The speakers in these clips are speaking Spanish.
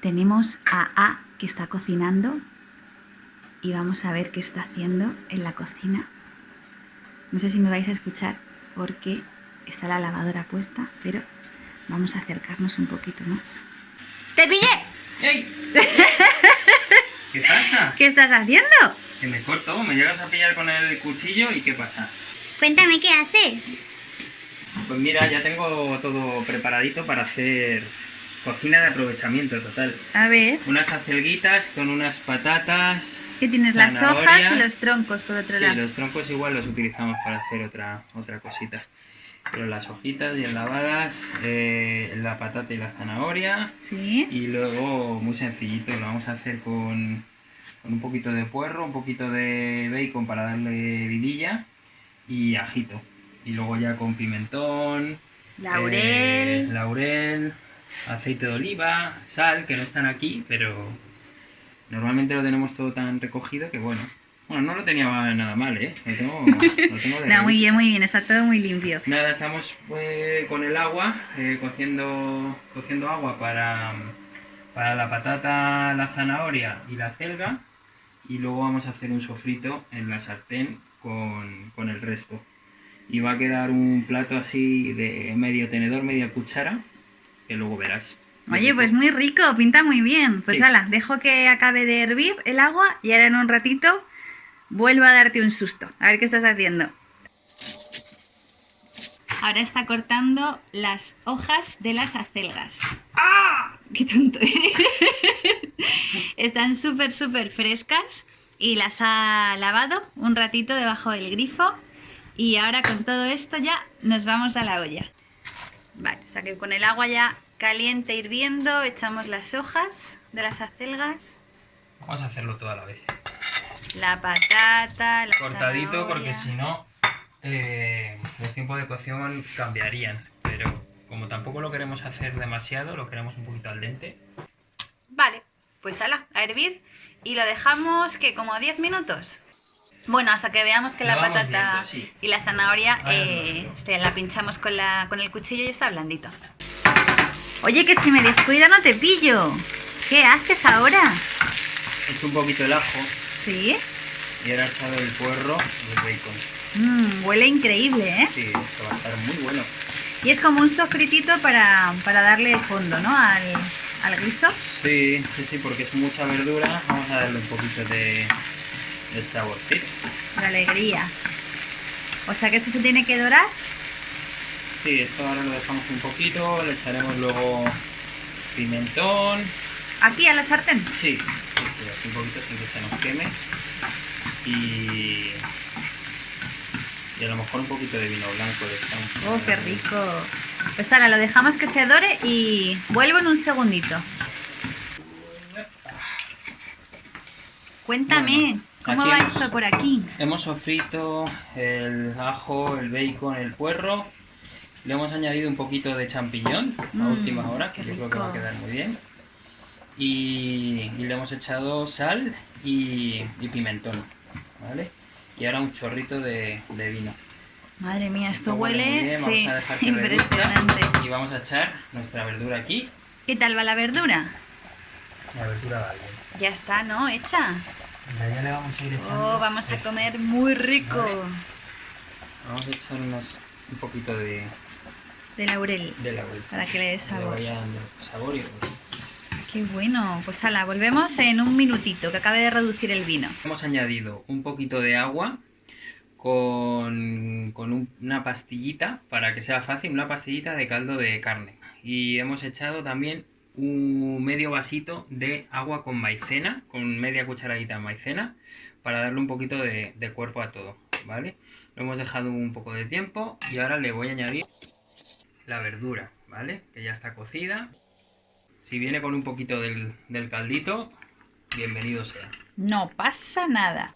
Tenemos a A que está cocinando y vamos a ver qué está haciendo en la cocina. No sé si me vais a escuchar porque está la lavadora puesta, pero vamos a acercarnos un poquito más. ¡Te pillé! ¡Ey! ¿Qué pasa? ¿Qué estás haciendo? Que me corto, me llegas a pillar con el cuchillo y ¿qué pasa? Cuéntame qué haces. Pues mira, ya tengo todo preparadito para hacer cocina de aprovechamiento total. A ver, Unas acelguitas con unas patatas. ¿qué tienes? Las hojas y los troncos por otro Sí, lado. los troncos igual los utilizamos para hacer otra, otra cosita. Pero las hojitas bien lavadas, eh, la patata y la zanahoria. Sí. Y luego, muy sencillito, lo vamos a hacer con, con un poquito de puerro, un poquito de bacon para darle vidilla y ajito. Y luego ya con pimentón, Laurel. eh, laurel, aceite de oliva, sal, que no están aquí, pero normalmente lo tenemos todo tan recogido que bueno. Bueno, no lo tenía nada mal, ¿eh? Lo tengo, lo tengo de No, muy bien, muy bien, está todo muy limpio. Nada, estamos eh, con el agua, eh, cociendo, cociendo agua para, para la patata, la zanahoria y la celga. Y luego vamos a hacer un sofrito en la sartén con, con el resto. Y va a quedar un plato así de medio tenedor, media cuchara, que luego verás. Oye, pues muy rico, pinta muy bien. Pues Sí. ala, dejo que acabe de hervir el agua y ahora en un ratito vuelvo a darte un susto. A ver qué estás haciendo. Ahora está cortando las hojas de las acelgas. ¡Ah! ¡Qué tonto! Están súper, súper frescas y las ha lavado un ratito debajo del grifo. Y ahora con todo esto ya nos vamos a la olla. O sea que con el agua ya caliente hirviendo echamos las hojas de las acelgas, Vamos a hacerlo toda la vez. la patata, la Cortadito porque si no eh, los tiempos de cocción cambiarían. Pero como tampoco lo queremos hacer demasiado, lo queremos un poquito al dente. Vale, pues ala, a hervir y lo dejamos que como 10 minutos. Bueno, hasta que veamos que la patata viendo, sí. y la zanahoria Ahí eh, se la pinchamos con, la, con el cuchillo y está blandito. Oye, que si me descuido no te pillo. ¿Qué haces ahora? He hecho un poquito el ajo ¿Sí? y ahora he echado el puerro y el bacon. Mm, huele increíble, ¿eh? Sí, esto va a estar muy bueno. Y es como un sofritito para, para darle fondo, ¿no? Al, al guiso. Sí, sí, sí, porque es mucha verdura. Vamos a darle un poquito de, de saborcito. La alegría. O sea que esto se tiene que dorar. Sí, esto ahora lo dejamos un poquito, le echaremos luego pimentón. Aquí a la sartén. Sí, sí, un poquito sin que se nos queme. Y, y a lo mejor un poquito de vino blanco echamos. Oh, qué rico. Pues ahora lo dejamos que se dore y vuelvo en un segundito. Cuéntame, Bueno, ¿cómo aquí va hemos- esto por aquí? Hemos sofrito el ajo, el bacon, el puerro. Le hemos añadido un poquito de champiñón a Mm, última hora, que yo creo que va a quedar muy bien. Y, y le hemos echado sal y, y pimentón, ¿vale? Y ahora un chorrito de, de vino. Madre mía, esto Esto huele huele, sí, impresionante. Y vamos a echar nuestra verdura aquí. ¿Qué tal va la verdura? La verdura va bien. Ya está, ¿no? Hecha. Ya le vamos a ir echando Oh, vamos a esto. comer muy rico. Vale. Vamos a echar unos, un poquito de, De laurel. de laurel. Para que le dé sabor. vaya dando sabor y Qué bueno. Pues ala, volvemos en un minutito, que acabe de reducir el vino. Hemos añadido un poquito de agua con, con un- una pastillita, para que sea fácil, una pastillita de caldo de carne. Y hemos echado también un medio vasito de agua con maicena, con media cucharadita de maicena, para darle un poquito de, cuerpo a todo, ¿vale? Lo hemos dejado un poco de tiempo y ahora le voy a añadir la verdura, ¿vale? Que ya está cocida. Si viene con un poquito del, del caldito, bienvenido sea. No pasa nada.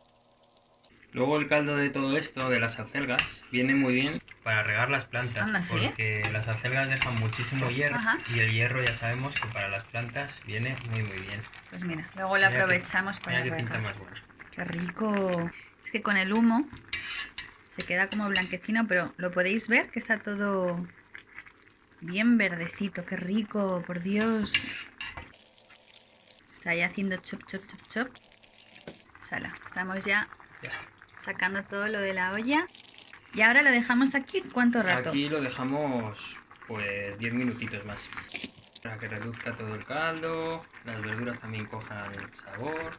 Luego el caldo de todo esto, de las acelgas, viene muy bien para regar las plantas. Anda, ¿sí? Porque las acelgas dejan muchísimo hierro Ajá. y el hierro ya sabemos que para las plantas viene muy muy bien. Pues mira, luego lo Mira que- aprovechamos para Mira que pinta más bueno. Qué rico. Es que con el humo se queda como blanquecino, pero lo podéis ver que está todo bien verdecito. Qué rico, por Dios. Está ahí haciendo chop, chop, chop, chop. Sala, estamos ya Ya. Sacando todo lo de la olla. Y ahora lo dejamos aquí, ¿cuánto rato? Aquí lo dejamos pues 10 minutitos más. Para que reduzca todo el caldo, las verduras también cojan el sabor.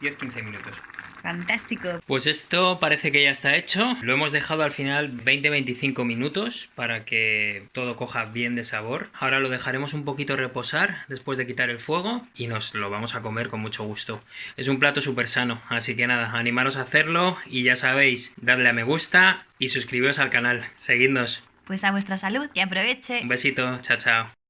10-15 minutos. Fantástico. Pues esto parece que ya está hecho. Lo hemos dejado al final 20-25 minutos para que todo coja bien de sabor. Ahora lo dejaremos un poquito reposar después de quitar el fuego y nos lo vamos a comer con mucho gusto. Es un plato súper sano, así que nada, animaros a hacerlo y ya sabéis, dadle a me gusta y suscribiros al canal. Seguidnos. Pues a vuestra salud, que aproveche. Un besito, chao chao.